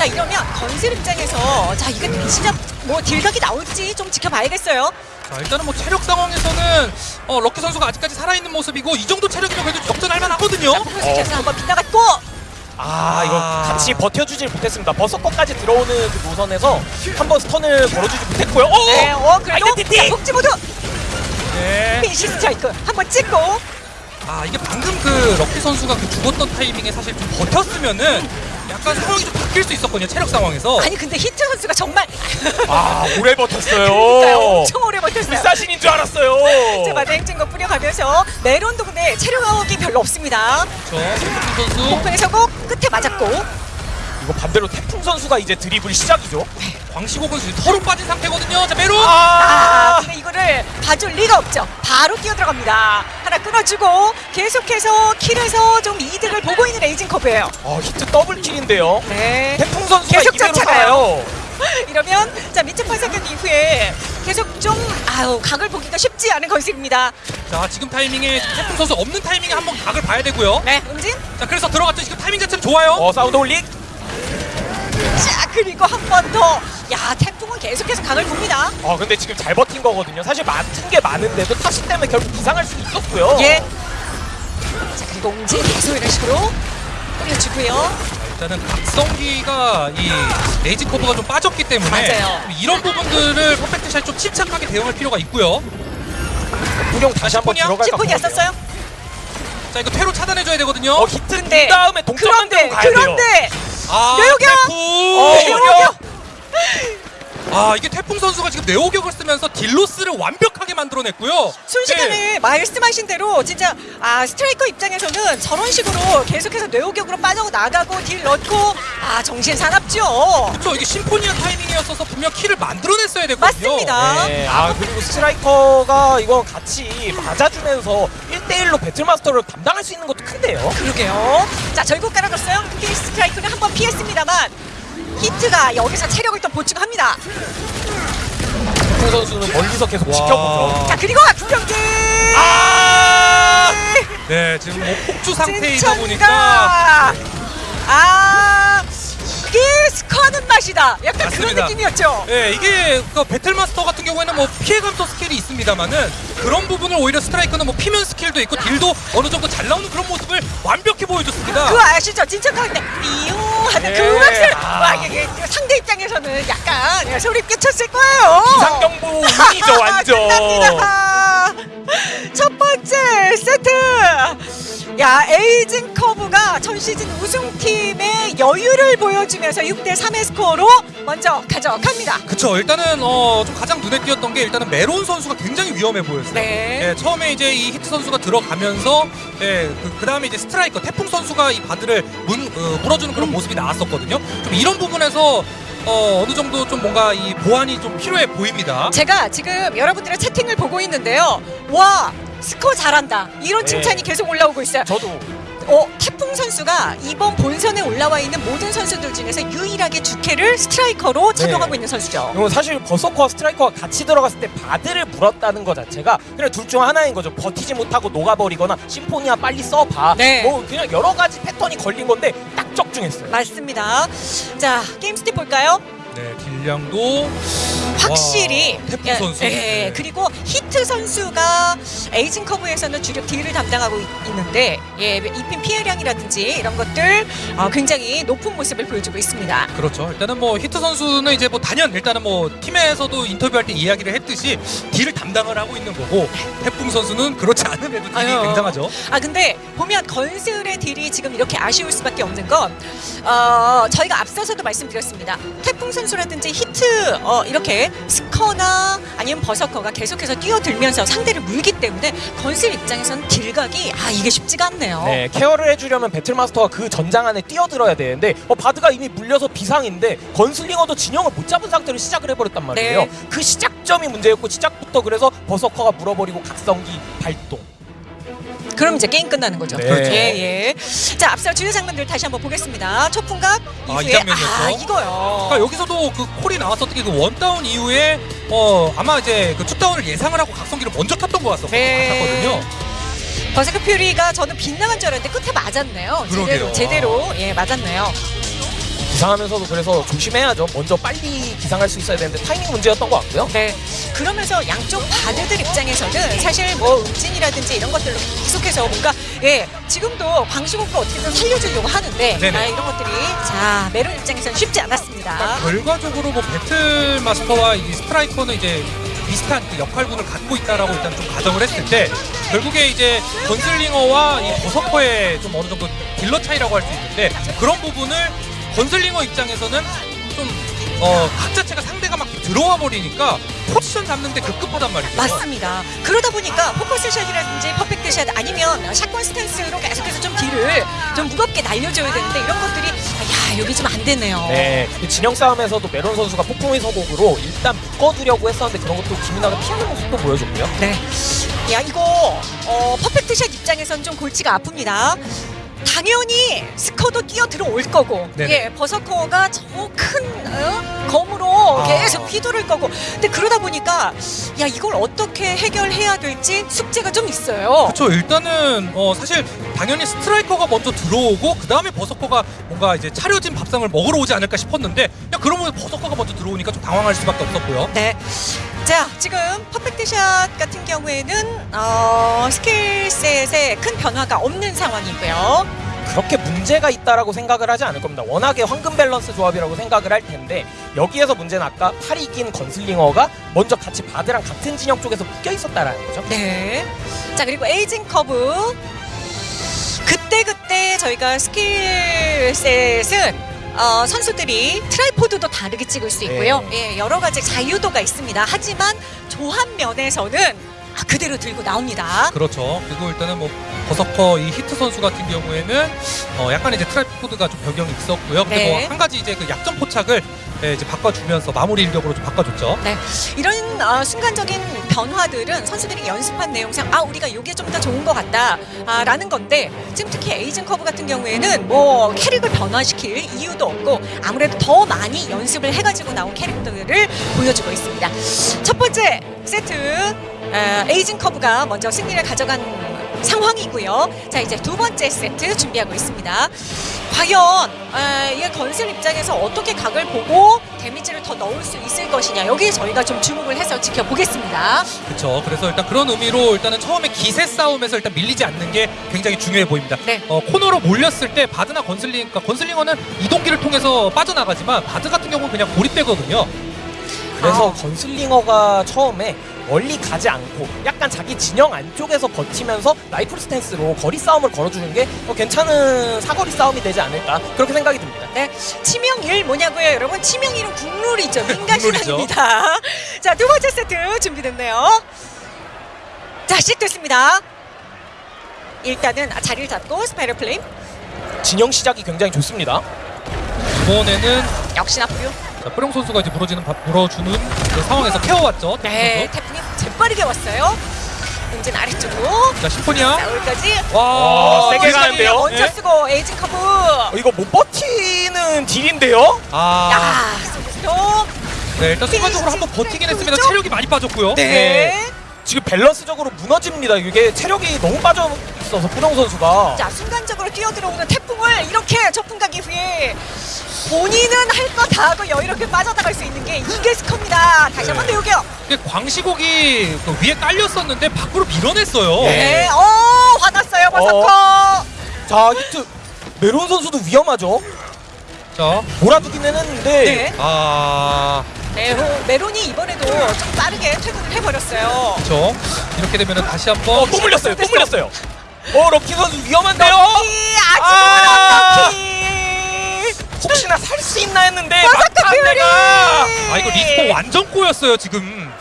자 이러면 건슬 입장에서 자 이게 진짜 뭐 딜각이 나올지 좀 지켜봐야겠어요. 자 일단은 뭐 체력 상황에서는 어, 럭키 선수가 아직까지 살아있는 모습이고 이 정도 체력이면 그래도 역전할 만하거든요. 포커스에서 한번 빗나갔고 아 이거 아. 같이 버텨주질 못했습니다. 버서커까지 들어오는 그 노선에서 한번 스턴을 걸어주지 못했고요. 오! 네, 어 그래도 아이덴티티! 자, 폭주 모드 네. 피니시 스트라이크 한번 찍고 아 이게 방금 그 럭키 선수가 그 죽었던 타이밍에 사실 좀 버텼으면은 약간 상황이 좀 바뀔 수 있었거든요. 체력 상황에서. 아니 근데 히트 선수가 정말 아 오래 그러니까요, 버텼어요. 엄청 오래 버텼어요. 불사신인 줄 알았어요. 자 맞아 행진곡 뿌려가면서 메론도 근데 체력이 별로 없습니다. 그렇죠. 선수. 폭풍의 서곡 끝에 맞았고 이거 반대로 태풍 선수가 이제 드리블 시작이죠. 광시곡은 지금 털로 빠진 상태거든요. 자 메론. 아, 아, 근데 이거를 봐줄 리가 없죠. 바로 뛰어 들어갑니다. 하나 끊어주고 계속해서 킬에서 좀 이득을 보고 있는 에이징 커브예요. 어, 히트 double kill인데요. 네. 태풍 선수가 계속 쫓아가요. 이러면 자 밑에 팔사견 이후에 계속 좀 아우 각을 보기가 쉽지 않은 건슬입니다. 자 지금 타이밍에 태풍 선수 없는 타이밍에 한번 각을 봐야 되고요. 네, 음진. 자 그래서 들어갔죠. 지금 타이밍 자체는 좋아요. 어 사운드 홀릭. 자 그리고 한 번 더. 야 태풍은 계속해서 각을 봅니다. 어 근데 지금 잘 버틴 거거든요. 사실 맞은 게 많은데도 타시 때문에 결국 기상할 수도 있었고요. 예. 자 그리고 음진 계속 이런 식으로 뿌려주고요. 일단은 각성기가 이 레이지 커브가 좀 빠졌기 때문에 맞아요. 이런 부분들을 퍼펙트 샷 좀 침착하게 대응할 필요가 있고요. 구경 다시 한번? 들어갈까. 왔었어요? 자 이거 퇴로 차단해줘야 되거든요. 어 히트 근데 그 다음에 동점 그런데 만들고 가야 돼요. 그런데 아. 어, 뇌호격! 아 이게 태풍 선수가 지금 뇌호격을 쓰면서 딜 loss를 완벽하게 만들어냈고요. 순식간에 네. 말씀하신 대로 진짜 아 스트라이커 입장에서는 저런 식으로 계속해서 뇌호격으로 빠져 나가고 딜 넣고 아 정신 사납죠. 그렇죠. 이게 심포니아 타이밍이었어서 분명 킬을 만들어냈어야 되거든요. 맞습니다. 네, 아 그리고 스트라이커가 이거 같이 맞아주면서 1대1로 배틀마스터를 담당할 수 있는 것도 큰데요. 그러게요. 자 결국 깔아줬어요. finish strike는 한번 피했습니다만 히트가 여기서 체력을 또 보충합니다. 태풍 선수는 멀리서 계속 지켜보죠. 자 그리고 경기. 아! 네, 지금 뭐 폭주 상태이다 보니까 아 이게 스커하는 맛이다. 약간 그런 맞습니다. 느낌이었죠. 예, 이게 그 battle master 같은 경우에는 뭐 피해 감소 스킬이 있습니다만은 그런 부분을 오히려 스트라이커는 뭐 피면 스킬도 있고 딜도 어느 정도 잘 나오는 그런 모습을 완벽히 보여줬습니다. 그거 아시죠? 진짜 가운데 이요 하는 그 아. 와 이게 상대 입장에서는 약간 소름 끼쳤을 거예요. 비상경보 운이죠 완전. 첫 번째 세트. 야 에이징 커브가 전 시즌 우승팀의 여유를 보여주면서 6대 3의 스코어로 먼저 가져갑니다. 그쵸 일단은 어, 좀 가장 눈에 띄었던 게 일단은 메론 선수가 굉장히 위험해 보였어요. 네. 예, 처음에 이제 이 히트 선수가 들어가면서 예, 그, 다음에 이제 스트라이커 태풍 선수가 이 바드를 문, 어, 물어주는 그런 모습이 나왔었거든요. 좀 이런 부분에서 어, 어느 정도 좀 뭔가 이 보완이 좀 필요해 보입니다. 제가 지금 여러분들의 채팅을 보고 있는데요. 와 스코어 잘한다. 이런 네. 칭찬이 계속 올라오고 있어요. 저도 어, 태풍 선수가 이번 본선에 올라와 있는 모든 선수들 중에서 유일하게 주캐를 스트라이커로 착용하고 네. 있는 선수죠. 이건 사실 버서커와 스트라이커가 같이 들어갔을 때 바드를 물었다는 것 자체가 그냥 둘 중 하나인 거죠. 버티지 못하고 녹아버리거나 심포니아 빨리 써봐. 네. 뭐 그냥 여러 가지 패턴이 걸린 건데 딱 적중했어요. 맞습니다. 자, 게임 stat 볼까요? 네, 딜량도 확실히 와, 태풍 예, 선수. 예, 네. 그리고 히트 선수가 에이징 커브에서는 주력 딜을 담당하고 있, 는데 예, 입힌 피해량이라든지 이런 것들 어, 굉장히 높은 모습을 보여주고 있습니다. 그렇죠. 일단은 뭐 히트 선수는 이제 뭐 단연 일단은 뭐 팀에서도 인터뷰할 때 이야기를 했듯이 딜을 담당을 하고 있는 거고 태풍 선수는 그렇지 않음에도 딜이 아유. 굉장하죠. 아 근데 보면 건슬의 딜이 지금 이렇게 아쉬울 수밖에 없는 건 어, 저희가 앞서서도 말씀드렸습니다. 태풍 선수라든지 히트 어, 이렇게 스커나 아니면 버서커가 계속해서 뛰어들면서 상대를 물기 때문에 건슬 입장에서는 딜각이 아 이게 쉽지가 않네요. 네, 케어를 해주려면 배틀마스터가 그 전장 안에 뛰어들어야 되는데 어, 바드가 이미 물려서 비상인데 건슬링어도 진영을 못 잡은 상태로 시작을 해버렸단 말이에요. 네. 그 시작점이 문제였고 시작부터 그래서 버서커가 물어버리고 각성기 발동. 그럼 이제 게임 끝나는 거죠. 네. 예, 예. 자, 앞서 주요 장면들 다시 한번 보겠습니다. 초풍각 아, 이 이후에 장면이었죠. 아, 이거요. 그러니까 여기서도 그 콜이 나왔었던 게 그 one down 이후에 어 아마 이제 그 two down을 예상을 하고 각성기를 먼저 탔던 것 같았- 네. 같았거든요. berserk fury가 저는 빗나간 줄 알았는데 끝에 맞았네요. 제대로, 그러게요. 제대로 예 맞았네요. 기상하면서도 그래서 조심해야죠. 먼저 빨리 기상할 수 있어야 되는데 타이밍 문제였던 것 같고요. 네. 그러면서 양쪽 바드들 입장에서는 사실 뭐 음진이라든지 이런 것들로 계속해서 뭔가 예 지금도 광시국가 어떻게든 살려주려고 하는데. 아, 이런 것들이 자 메론 입장에서는 쉽지 않았습니다. 그러니까 결과적으로 뭐 배틀 마스터와 이 스트라이커는 이제 비슷한 그 역할군을 갖고 있다라고 일단 좀 가정을 했을 때 결국에 이제 건슬링어와 이 버서커의 좀 어느 정도 딜러 차이라고 할 수 있는데 그런 부분을 건슬링어 입장에서는 좀 어, 각 자체가 상대가 막 들어와 버리니까 포지션 잡는데 급급하단 말이죠. 맞습니다. 그러다 보니까 focus shot이라든지 perfect shot 아니면 shotgun stance로 계속해서 좀 딜을 좀 무겁게 날려줘야 되는데 이런 것들이 아, 야 여기 좀 안 되네요. 네, 이 진영 싸움에서도 메론 선수가 폭풍의 서곡으로 일단 묶어두려고 했었는데 그런 것도 기민하게 피하는 모습도 보여줬고요. 네. 야 이거 어, 퍼펙트 샷 입장에선 좀 골치가 아픕니다. 당연히 스커도 뛰어 들어올 거고, 네네. 예, 버서커가 저큰 어? 검으로 아. 계속 휘두를 거고, 근데 그러다 보니까 야 이걸 어떻게 해결해야 될지 숙제가 좀 있어요. 그렇죠. 일단은 어 사실 당연히 스트라이커가 먼저 들어오고 그 다음에 버서커가 뭔가 이제 차려진 밥상을 먹으러 오지 않을까 싶었는데 야 그러면 버서커가 먼저 들어오니까 좀 당황할 수밖에 없었고요. 네. 자, 지금 퍼펙트 샷 같은 경우에는 어, skill set에 큰 변화가 없는 상황이고요. 그렇게 문제가 있다라고 생각을 하지 않을 겁니다. 워낙에 황금 밸런스 조합이라고 생각을 할 텐데 여기에서 문제는 아까 팔이 긴 건슬링어가 먼저 같이 바드랑 같은 진영 쪽에서 묶여 있었다라는 거죠. 네. 자, 그리고 에이징 커브. 그때그때 저희가 skill set은 어, 선수들이 tripod도 다르게 찍을 수 있고요. 예, 여러 가지 자유도가 있습니다. 하지만 조합 면에서는 아, 그대로 들고 나옵니다. 그렇죠. 그리고 일단은 뭐 버서커 이 히트 선수 같은 경우에는 어 약간 이제 tripod가 좀 변경이 있었고요. 근데 네. 뭐한 가지 이제 그 약점 포착을 예, 이제 바꿔주면서 마무리 일격으로 좀 바꿔줬죠. 네, 이런 어, 순간적인 변화들은 선수들이 연습한 내용상 아 우리가 이게 좀 더 좋은 것 같다라는 건데 지금 특히 에이징 커브 같은 경우에는 뭐 캐릭을 변화시킬 이유도 없고 아무래도 더 많이 연습을 해가지고 나온 캐릭터들을 보여주고 있습니다. 첫 번째 세트 어, 에이징 커브가 먼저 승리를 가져간 상황이고요. 자 이제 두 번째 세트 준비하고 있습니다. 과연 아, 이 건슬 입장에서 어떻게 각을 보고 데미지를 더 넣을 수 있을 것이냐 여기에 저희가 좀 주목을 해서 지켜보겠습니다. 그렇죠. 그래서 일단 그런 의미로 일단은 처음에 기세 싸움에서 일단 밀리지 않는 게 굉장히 중요해 보입니다. 네. 어, 코너로 몰렸을 때 바드나 건슬링, 그러니까 건슬링어는 이동기를 통해서 빠져나가지만 바드 같은 경우는 그냥 고립되거든요. 그래서 아. 건슬링어가 처음에 멀리 가지 않고 약간 자기 진영 안쪽에서 버티면서 라이플 스탠스로 거리 싸움을 걸어주는 게 어, 괜찮은 사거리 싸움이 되지 않을까 그렇게 생각이 듭니다. 네, 치명일 뭐냐고요, 여러분? 치명일은 국룰이죠. 민간 국룰이죠. 신앙입니다. 자, 두 번째 세트 준비됐네요. 자, 시작됐습니다. 일단은 아, 자리를 잡고 spiral flame 진영 시작이 굉장히 좋습니다. 이번에는 역시나 뿌룡. 자, 뿌룡 선수가 이제 물어주는 바- 물어주는 그 상황에서 케어왔죠. 네, 선수. 태풍이 재빠르게 왔어요. 은진 아래쪽으로 자 심포니아. 싸울까지. 와, 어, 세게 가는데요? 먼저 예? 쓰고 에이징 커브. 어, 이거 못 버티는 딜인데요? 아, 야. 네 일단 순간적으로 한번 버티긴 했습니다. 좀- 체력이 많이 빠졌고요. 네. 지금 밸런스적으로 무너집니다. 이게 체력이 너무 빠져 있어서 뿌룡 선수가 자 순간적으로 뛰어들어오는 태풍을 이렇게 초풍각 이후에 본인은 할 거 다 하고 여유롭게 빠져나갈 수 있는 게 이게 스커입니다. 다시 한번 배우게요. 근데 광시곡이 그 위에 깔렸었는데 밖으로 밀어냈어요. 네, 어 화났어요 버서커. 자 히트 메론 선수도 위험하죠. 자, 몰아두기는 했는데 네, 아, 메로, 메론이 이번에도 좀 빠르게 퇴근을 해버렸어요. 그렇죠. 이렇게 되면은 다시 한번 어, 또 물렸어요. 또 물렸어요. 어 럭키 선수 위험한데요. 럭키 아! 아직은 럭키. 혹시나 살 수 있나 했는데. 내가 아 이거 리스폰 완전 꼬였어요 지금.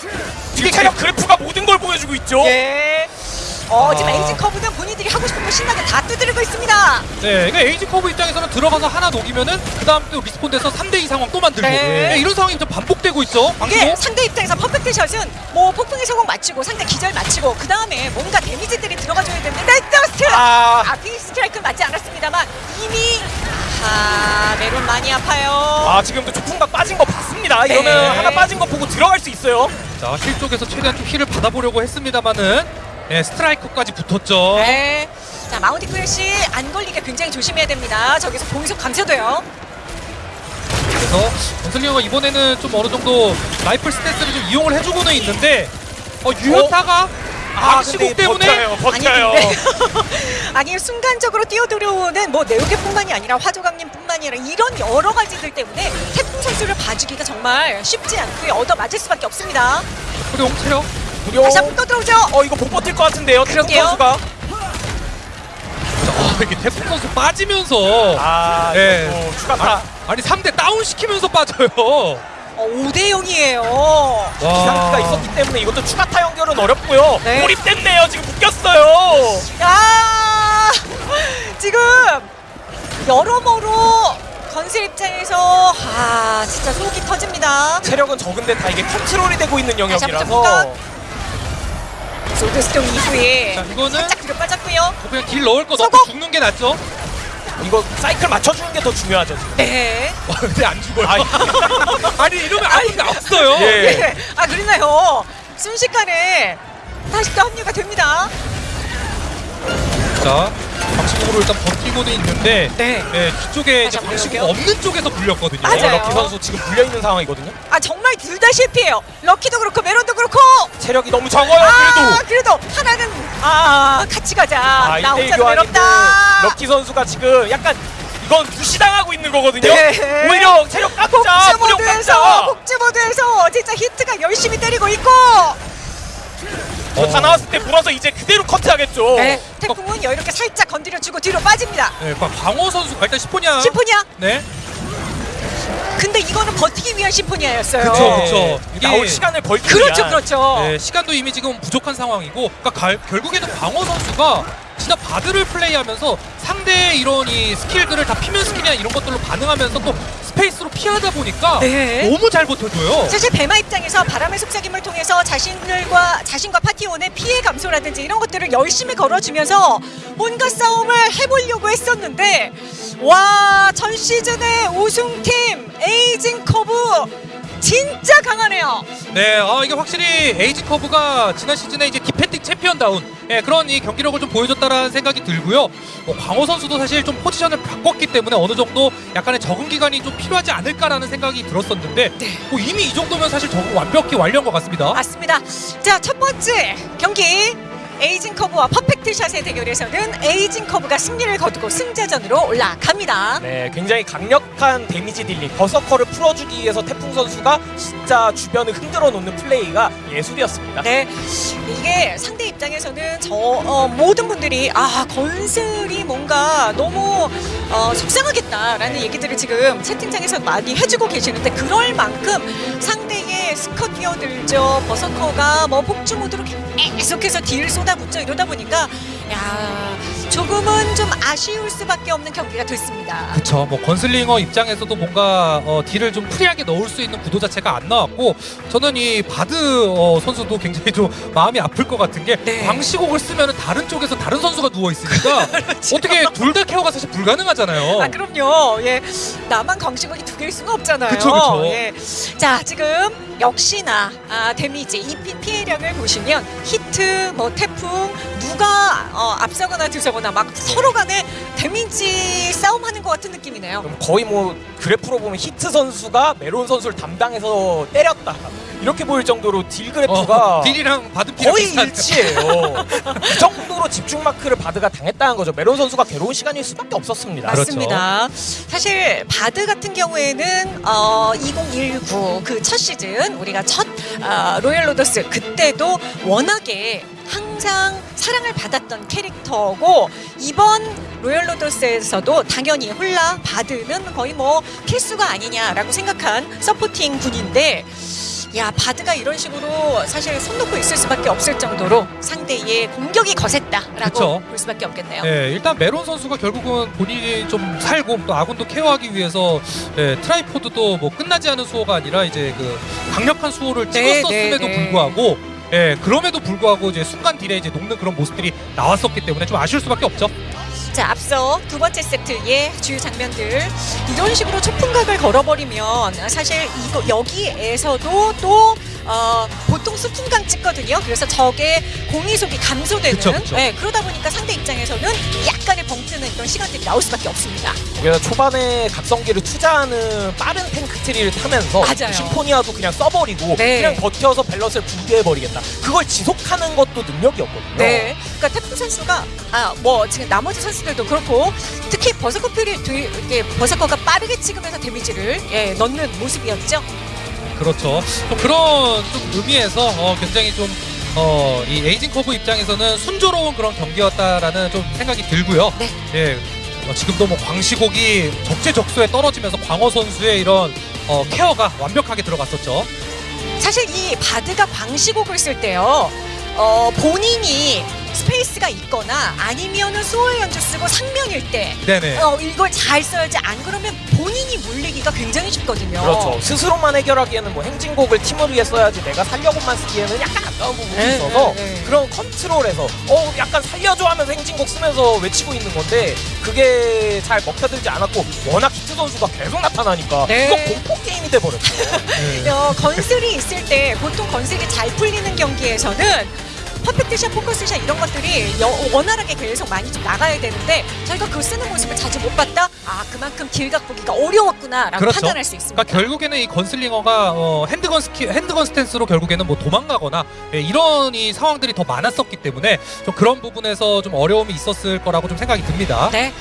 지금 체력 그래프가 모든 걸 보여주고 있죠. 예. 어 지금 아. 에이징 커브는 본인들이 하고 싶은 거 신나게 다 두드리고 있습니다. 네, 그러니까 에이징 커브 입장에서는 들어가서 하나 녹이면은 그 다음 또 리스폰 돼서 3대2 상황 또 만들고 네. 네, 이런 상황이 좀 반복되고 있죠. 이게. 상대 입장에서 퍼펙트 샷은 뭐 폭풍의 서곡 맞추고 상대 기절 맞추고 그 다음에 뭔가 데미지들이 들어가줘야 되는데 나이트스트 아. 아 빅스트라이크 맞지 않았습니다만 이미 아 메론 많이 아파요 아 지금도 초풍각 빠진 거 봤습니다. 이러면 네. 하나 빠진 거 보고 들어갈 수 있어요. 자, 실 쪽에서 최대한 좀 힐을 받아보려고 했습니다만은 네, 스트라이크까지 붙었죠. 네. 자 마운티 크래시 안 걸리게 굉장히 조심해야 됩니다 저기서 공속 감소돼요 그래서 건슬링어가 이번에는 좀 어느 정도 라이플 스탠스를 좀 이용을 해주고는 있는데 어, 유효타가 광시곡 때문에 버텨요. 버텨요. 아니, 아니 순간적으로 뛰어들어오는 뭐 네오게뿐만이 아니라 화조강님뿐만이 아니라 이런 여러 가지들 때문에 태풍 선수를 봐주기가 정말 쉽지 않고요 얻어 맞을 수밖에 없습니다. 뿌룡 체력. 무려 다시 한번 또 들어오죠. 어 이거 못 버틸 것 같은데요. 태풍 그러게요. 선수가 자, 어, 이렇게 태풍 선수 빠지면서 아 예. 이거 또 추가 타 아니 3대 다운 시키면서 빠져요. 어, 5대 0이에요. 기상기가 있었기 때문에 이것도 추가 타 연결은 어렵고요. 네. 몰입됐네요. 지금 묶였어요. 야 지금 여러모로 건슬 입장에서 아 진짜 속이 터집니다. 체력은 적은데 다 이게 컨트롤이 되고 있는 다시 한번 영역이라서 솔드스톤 이후에 자, 이거는 살짝 뒤로 빠졌고요. 그냥 딜 넣을 거! 넣고 죽는 게 낫죠. 이거 사이클 맞춰주는 게 더 중요하죠. 지금. 네. 와, 근데 안 죽어요. 아이. 아니 이러면 아무도 없어요. 예. 네. 아 그러나요? 순식간에 다시 또 합류가 됩니다. 자, 광시곡으로 일단 버티고는 있는데 네. 네, 뒤쪽에 이제 한번 광시곡 볼게요. 없는 쪽에서 물렸거든요. 맞아요. 어, 럭키 선수 지금 물려 있는 상황이거든요. 아 정말 둘 다 실패해요. 럭키도 그렇고 메론도 그렇고. 체력이 너무 적어요. 아 그래도. 그래도 하나는 아 같이 가자. 아, 나 1대1 혼자 외롭다. 럭키 선수가 지금 약간 이건 무시당하고 있는 거거든요. 네. 오히려 체력 깎자, 무력 모드에서. 복주 모드에서 진짜 히트가 열심히 때리고 있고. 이거 다 나왔을 때 물어서 이제 그대로 커트하겠죠. 네. 태풍은 여유롭게 살짝 건드려주고 뒤로 빠집니다. 네, 광- 광호 선수 아, 일단 시포냐. 심포니아. 네. 근데 이거는 버티기 위한 심포니아였어요. 그쵸, 네. 나올 이게- 시간을 벌기 그렇죠, 위한 그렇죠. 네, 시간도 이미 지금 부족한 상황이고 그러니까 갈- 결국에는 광호 선수가 진짜 바드를 플레이하면서 상대의 이런 이 스킬들을 다 피면 스킬이나 이런 것들로 반응하면서 또 스페이스로 피하다 보니까 네. 너무 잘 버텨줘요. 사실 배마 입장에서 바람의 속삭임을 통해서 자신들과 자신과 파티원의 피해 감소라든지 이런 것들을 열심히 걸어주면서 뭔가 싸움을 해보려고 했었는데 와 전 시즌의 우승팀 에이징 커브 진짜 강하네요. 네, 아, 이게 확실히 에이징 커브가 지난 시즌에 이제 디펜딩 챔피언다운 예, 그런 이 경기력을 좀 보여줬다라는 생각이 들고요. 뭐 광호 선수도 사실 좀 포지션을 바꿨기 때문에 어느 정도 약간의 적응 기간이 좀 필요하지 않을까라는 생각이 들었었는데 뭐 이미 이 정도면 사실 적응 완벽히 완료한 것 같습니다. 맞습니다. 자, 첫 번째 경기 에이징 커브와 퍼펙트 샷의 대결에서는 에이징 커브가 승리를 거두고 승자전으로 올라갑니다. 네, 굉장히 강력한 데미지 딜링, 버서커를 풀어주기 위해서 태풍 선수가 진짜 주변을 흔들어 놓는 플레이가 예술이었습니다. 네, 이게 상대 입장에서는 저 어, 모든 분들이 아 건슬이 뭔가 너무 어, 속상하겠다라는 얘기들을 지금 채팅창에서 많이 해주고 계시는데 그럴 만큼 상대의 스커 뛰어들죠 버서커가 뭐 폭주 모드로 계속해서 딜 쏟아 붓죠 이러다 보니까 야 조금은 좀 아쉬울 수밖에 없는 경기가 됐습니다. 그쵸 뭐 건슬링어 입장에서도 뭔가 어, 딜을 좀 프리하게 넣을 수 있는 구도 자체가 안 나왔고 저는 이 바드 어, 선수도 굉장히 좀 마음이 아플 것 같은 게 네. 광시곡을 쓰면 다른 쪽에서 다른 선수가 누워 있으니까 어떻게 둘 다 케어가 사실 불가능하잖아요. 그렇죠. 아 그럼요. 예, 나만 광시곡이 두 개일 수는 없잖아요. 그쵸. 예. 자 지금 역시나 아, 데미지 EP 피해량을 보시면 히트, 뭐 태풍 누가 어, 앞서거나 뒤서거나 막 서로 간에 데미지 싸움하는 것 같은 느낌이네요. 거의 뭐 그래프로 보면 히트 선수가 메론 선수를 담당해서 때렸다 이렇게 보일 정도로 딜 그래프가 어, 딜이랑 바드 피랑 거의 일치예요. 그 정도로 집중 마크를 바드가 당했다는 거죠. 메론 선수가 괴로운 시간일 수밖에 없었습니다. 그렇죠. 맞습니다. 사실 바드 같은 경우에는 어, 2019 그 첫 시즌 우리가 첫 어, 로열 로더스 그때도 워낙에 항상 사랑을 받았던 캐릭터고 이번 로열 로더스에서도 당연히 홀나 바드는 거의 뭐 필수가 아니냐라고 생각한 서포팅 군인데 야 바드가 이런 식으로 사실 손 놓고 있을 수밖에 없을 정도로 상대의 공격이 거셌다라고 그쵸. 볼 수밖에 없겠네요. 예, 일단 메론 선수가 결국은 본인이 좀 살고 또 아군도 케어하기 위해서 예, 트라이포드도 뭐 끝나지 않은 수호가 아니라 이제 그 강력한 수호를 네, 찍었었음에도 네, 네. 불구하고 예, 그럼에도 불구하고 이제 순간 딜에 이제 녹는 그런 모습들이 나왔었기 때문에 좀 아쉬울 수밖에 없죠. 자 앞서 두 번째 세트의 주요 장면들 이런 식으로 초풍각을 걸어버리면 사실 이거 여기에서도 또 어, 보통 수풍강 찍거든요. 그래서 적의 공이속이 감소되는. 그쵸, 그쵸. 네, 그러다 보니까 상대 입장에서는 약간의 벙찌는 이런 시간들이 나올 수밖에 없습니다. 그래서 초반에 각성기를 투자하는 빠른 탱크 트리를 타면서 맞아요. 심포니아도 그냥 써버리고 네. 그냥 버텨서 밸런스를 붕괴해버리겠다. 그걸 지속하는 것도 능력이었거든요. 네. 그러니까 태풍 선수가 아 뭐 지금 나머지 선수 들도 그렇고 특히 버서커필이 뒤- 이렇게 버서커가 빠르게 찍으면서 데미지를 예, 넣는 모습이었죠. 그렇죠. 좀 그런 좀 의미에서 어, 굉장히 좀 어, 이 에이징 커브 입장에서는 순조로운 그런 경기였다라는 좀 생각이 들고요. 네. 예. 어, 지금도 뭐 광시곡이 적재적소에 떨어지면서 광호 선수의 이런 어, 케어가 완벽하게 들어갔었죠. 사실 이 바드가 광시곡을 쓸 때요. 어, 본인이 스페이스가 있거나 아니면은 소울 연주 쓰고 상명일 때 네네. 어, 이걸 잘 써야지 안 그러면 본인이 물리기가 굉장히 쉽거든요. 그렇죠. 스스로만 해결하기에는 뭐 행진곡을 팀을 위해 써야지 내가 살려고만 쓰기에는 약간 아까운 부분이 네, 있어서 네, 네. 그런 컨트롤에서 어 약간 살려줘 하면서 행진곡 쓰면서 외치고 있는 건데 그게 잘 먹혀들지 않았고 워낙 히트 선수가 계속 나타나니까 네. 이거 공포 게임이 돼버렸어요. 네. 어, 건슬이 있을 때 보통 건슬이 잘 풀리는 경기에서는 퍼펙트샷, 포커스샷 이런 것들이 여- 원활하게 계속 많이 좀 나가야 되는데 저희가 그 쓰는 모습을 자주 못 봤다? 아 그만큼 딜각 보기가 어려웠구나라고 그렇죠. 판단할 수 있습니다. 그러니까 결국에는 이 건슬링어가 어, handgun 스키 handgun stance로 결국에는 뭐 도망가거나 예, 이런 이 상황들이 더 많았었기 때문에 좀 그런 부분에서 좀 어려움이 있었을 거라고 좀 생각이 듭니다. 네.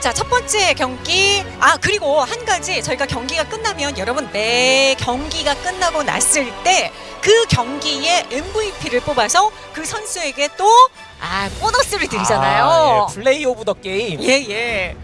자, 첫 번째 경기. 아, 그리고 한 가지 저희가 경기가 끝나면 여러분 내 경기가 끝나고 났을 때 그 경기의 MVP를 뽑아서 그 선수에게 또 아, 보너스를 드리잖아요. 아, 예, Play of the Game. 예, 예.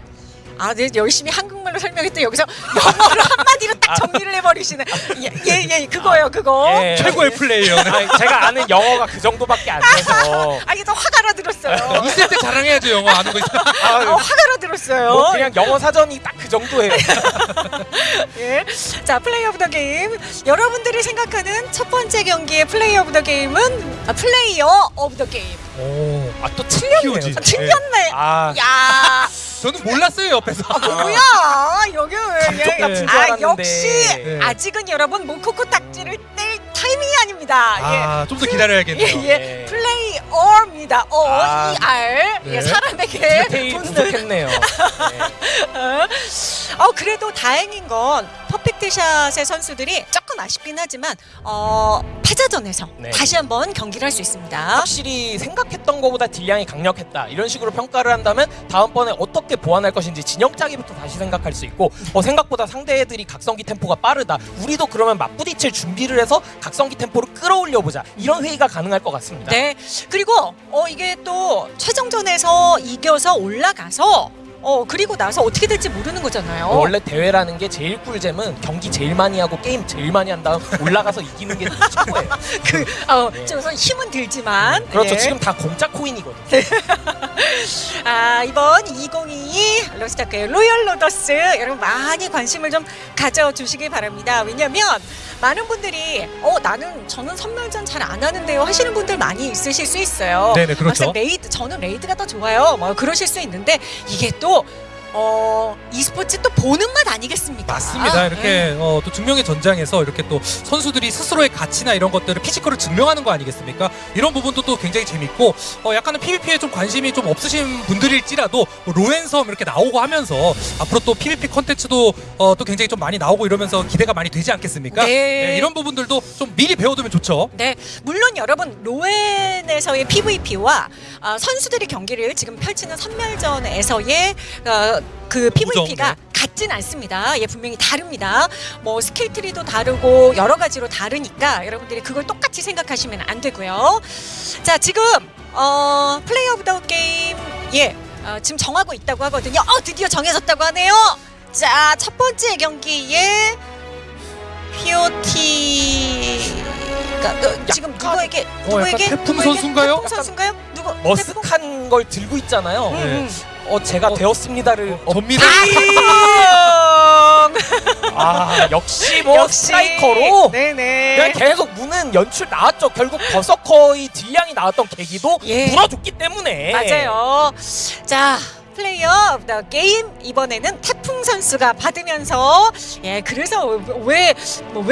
아, 네, 열심히 한국말로 설명했더니 여기서 영어로 한마디로 딱 정리를 해버리시는. 예, 예, 예, 그거예요, 그거. 예. 최고의 플레이어. 아니, 제가 아는 영어가 그 정도밖에 안 돼서 아, 이게 또 화가 나들었어요. 있을 때 자랑해야죠 영어 아는 거 있어. 어, 화가 나들었어요. 뭐 그냥 영어 사전이 딱 그 정도예요. 예. 자, Play of the Game. 여러분들이 생각하는 첫 번째 경기의 Play of the Game은 아, Player of the Game. 오. 아 또 틀렸네요. 아, 틀렸네. 아, 야, 저는 몰랐어요 옆에서. 뭐야? 여기 감쪽 같은 줄 아, 알았는데. 역시 네. 아직은 여러분 모코코 딱지를 뗄 타이밍이 아닙니다. 아, 좀 더 기다려야겠네요. 예, 예. 네. 플레이어입니다. O 아. E R. 네. 예, 사람에게 돈을 부족했네요. 네. 어, 그래도 다행인 건 퍼펙트 샷의 선수들이 조금 아쉽긴 하지만 어, 패자전에서 네. 다시 한번 경기를 할 수 있습니다. 확실히 생각했던 것보다 딜량이 강력했다 이런 식으로 평가를 한다면 다음번에 어떻게 보완할 것인지 진영 짜기부터 다시 생각할 수 있고 어, 생각보다 상대들이 각성기 템포가 빠르다 우리도 그러면 맞부딪힐 준비를 해서 각성기 템포를 끌어올려 보자 이런 회의가 가능할 것 같습니다. 네. 그리고 어 이게 또 최종전에서 이겨서 올라가서 어 그리고 나서 어떻게 될지 모르는 거잖아요. 어, 원래 대회라는 게 제일 꿀잼은 경기 제일 많이 하고 게임 제일 많이 한 다음 올라가서 이기는 게 최고예요. 그 어, 네. 좀 힘은 들지만 그렇죠. 예. 지금 다 공짜 코인이거든요. 아 이번 2022 로스타크의 로열 로더스 여러분 많이 관심을 좀 가져주시길 바랍니다. 왜냐면 많은 분들이 어 나는 저는 선멸전 잘 안 하는데요 하시는 분들 많이 있으실 수 있어요. 네네, 그렇죠. 막상 레이드 저는 레이드가 더 좋아요. 뭐 그러실 수 있는데 이게 또 어, e스포츠 또 보는 맛 아니겠습니까? 맞습니다. 이렇게 네. 어, 또 증명의 전장에서 이렇게 또 선수들이 스스로의 가치나 이런 것들을 피지컬을 증명하는 거 아니겠습니까? 이런 부분도 또 굉장히 재밌고 어, 약간은 PVP에 좀 관심이 좀 없으신 분들일지라도 뭐 로웬 섬 이렇게 나오고 하면서 앞으로 또 PVP 컨텐츠도 어, 또 굉장히 좀 많이 나오고 이러면서 기대가 많이 되지 않겠습니까? 네. 이런 부분들도 좀 미리 배워두면 좋죠. 네, 물론 여러분 로웬에서의 PVP와 어, 선수들이 경기를 지금 펼치는 선멸전에서의 어, 그 PVP가 네. 같진 않습니다. 예, 분명히 다릅니다. 뭐 skill tree도 다르고 여러 가지로 다르니까 여러분들이 그걸 똑같이 생각하시면 안 되고요. 자, 지금 어, Play of the Game 예, 어, 지금 정하고 있다고 하거든요. 어, 드디어 정해졌다고 하네요. 자, 첫 번째 경기에 POT가 어, 지금 누구에게 약간 누구에게 태풍 누구에게? 선수인가요? 태풍 선수인가요? 누구? 태풍? 머쓱한 걸 들고 있잖아요. 음, 음. 어 제가 되었습니다를 어, 접니다. 아 역시 뭐 역시 스트라이커로 네네. 계속 무는 연출 나왔죠. 결국 버서커의 딜량이 나왔던 계기도 예. 물어줬기 때문에 맞아요. 자. Player of the Game 이번에는 태풍 선수가 받으면서 예 그래서 왜왜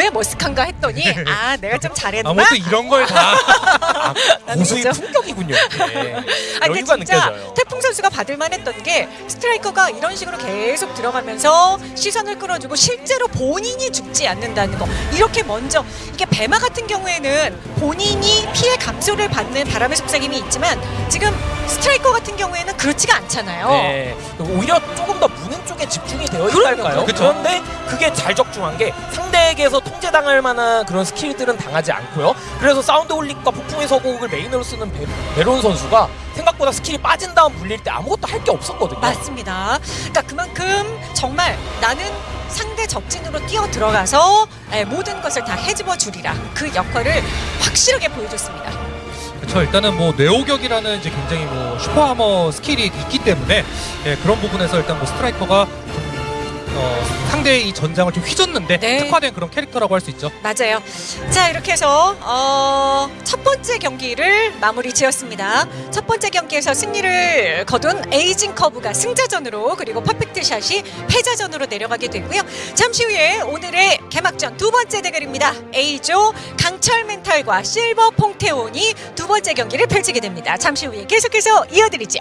머쓱한가 했더니 아 내가 좀 잘했나 아무튼 이런 걸다 고수의? 품격이군요. 네. 아, 근데 진짜 느껴져요. 태풍 선수가 받을 만 했던 게 스트라이커가 이런 식으로 계속 들어가면서 시선을 끌어주고 실제로 본인이 죽지 않는다는 거 이렇게 먼저 이게 배마 같은 경우에는 본인이 피해 감소를 받는 바람의 속삭임이 있지만 지금 스트라이커 같은 경우에는 그렇지가 않잖아요. 네. 오히려 조금 더 무는 쪽에 집중이 되어 있달까요? 그런데 그게 잘 적중한 게 상대에게서 통제당할 만한 그런 skill들은 당하지 않고요. 그래서 사운드 홀릭과 폭풍의 서곡을 메인으로 쓰는 베, 베론 선수가 생각보다 skill이 빠진 다음 물릴 때 아무것도 할 게 없었거든요. 맞습니다. 그러니까 그만큼 정말 나는 상대 적진으로 뛰어 들어가서 예, 모든 것을 다 헤집어 주리라 그 역할을 확실하게 보여줬습니다. 그렇죠. 일단은 뭐 뇌호격이라는 이제 굉장히 뭐 super armor skill이 있기 때문에 예, 그런 부분에서 일단 뭐 스트라이커가 좀, 어, 상대의 이 전장을 좀 휘젓는데 네. 특화된 그런 캐릭터라고 할 수 있죠. 맞아요. 자 이렇게 해서 어, 첫 번째 경기를 마무리 지었습니다. 첫 번째 경기에서 승리를 거둔 에이징 커브가 승자전으로 그리고 퍼펙트 샷이 패자전으로 내려가게 되고요. 잠시 후에 오늘의 개막전 두 번째 대결입니다. A조 강철 멘탈과 실버 퐁테온이 두 번째 경기를 펼치게 됩니다. 잠시 후에 계속해서 이어드리죠.